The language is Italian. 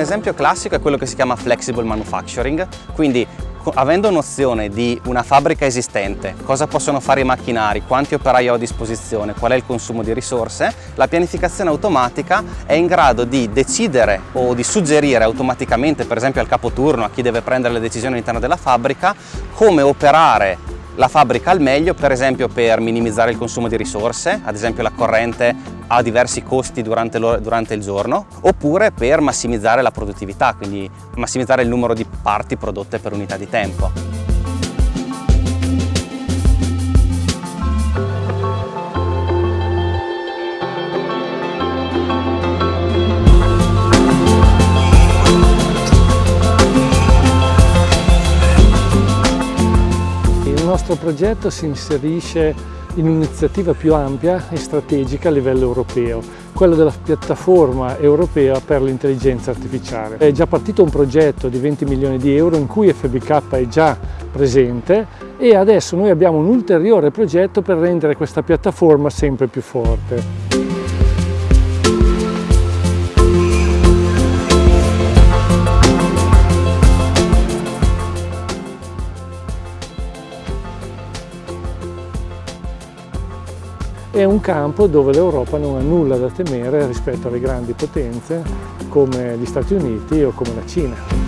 esempio classico è quello che si chiama flexible manufacturing, quindi avendo nozione di una fabbrica esistente, cosa possono fare i macchinari, quanti operai ho a disposizione, qual è il consumo di risorse, la pianificazione automatica è in grado di decidere o di suggerire automaticamente, per esempio al capoturno, a chi deve prendere le decisioni all'interno della fabbrica, come operare la fabbrica al meglio, per esempio per minimizzare il consumo di risorse, ad esempio la corrente ha diversi costi durante, durante il giorno, oppure per massimizzare la produttività, quindi massimizzare il numero di parti prodotte per unità di tempo. Nostro progetto si inserisce in un'iniziativa più ampia e strategica a livello europeo, quella della piattaforma europea per l'intelligenza artificiale. È già partito un progetto di 20 milioni di euro in cui FBK è già presente e adesso noi abbiamo un ulteriore progetto per rendere questa piattaforma sempre più forte. È un campo dove l'Europa non ha nulla da temere rispetto alle grandi potenze come gli Stati Uniti o come la Cina.